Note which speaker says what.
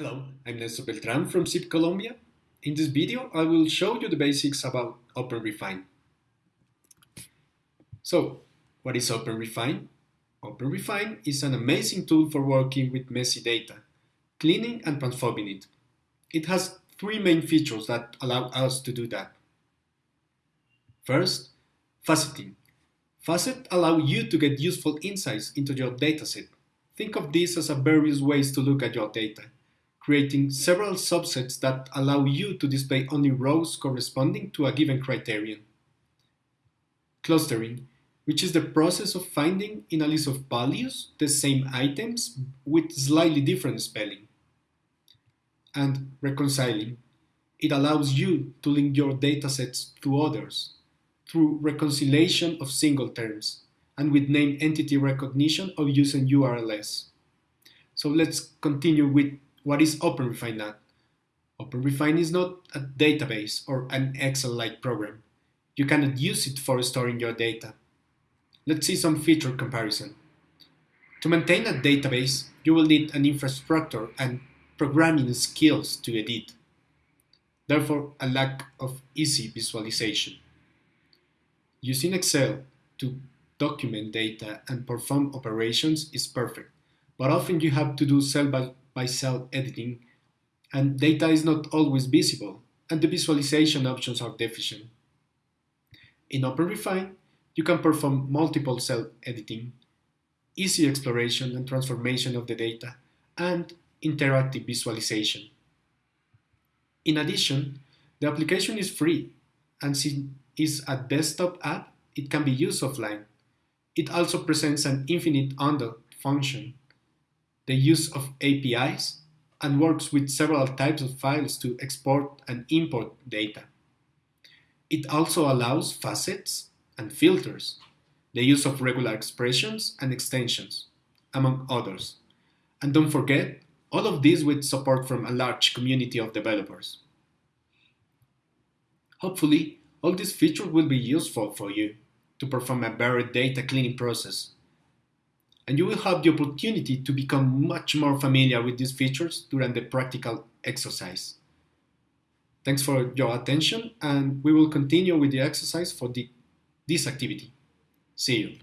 Speaker 1: Hello, I'm Nelson Beltran from SiB Colombia. In this video, I will show you the basics about OpenRefine. So, what is OpenRefine? OpenRefine is an amazing tool for working with messy data, cleaning and transforming it. It has three main features that allow us to do that. First, faceting. Facet allow you to get useful insights into your dataset. Think of this as a various ways to look at your data creating several subsets that allow you to display only rows corresponding to a given criterion. Clustering, which is the process of finding in a list of values the same items with slightly different spelling. And reconciling, it allows you to link your datasets to others through reconciliation of single terms and with name entity recognition of using URLs. So let's continue with what is OpenRefine OpenRefine is not a database or an Excel-like program. You cannot use it for storing your data. Let's see some feature comparison. To maintain a database, you will need an infrastructure and programming skills to edit. Therefore, a lack of easy visualization. Using Excel to document data and perform operations is perfect, but often you have to do cell by by cell editing, and data is not always visible, and the visualization options are deficient. In OpenRefine, you can perform multiple cell editing, easy exploration and transformation of the data, and interactive visualization. In addition, the application is free, and since it's a desktop app, it can be used offline. It also presents an infinite undo function the use of APIs, and works with several types of files to export and import data. It also allows facets and filters, the use of regular expressions and extensions, among others. And don't forget, all of this with support from a large community of developers. Hopefully, all these features will be useful for you to perform a better data cleaning process and you will have the opportunity to become much more familiar with these features during the practical exercise. Thanks for your attention and we will continue with the exercise for the, this activity. See you.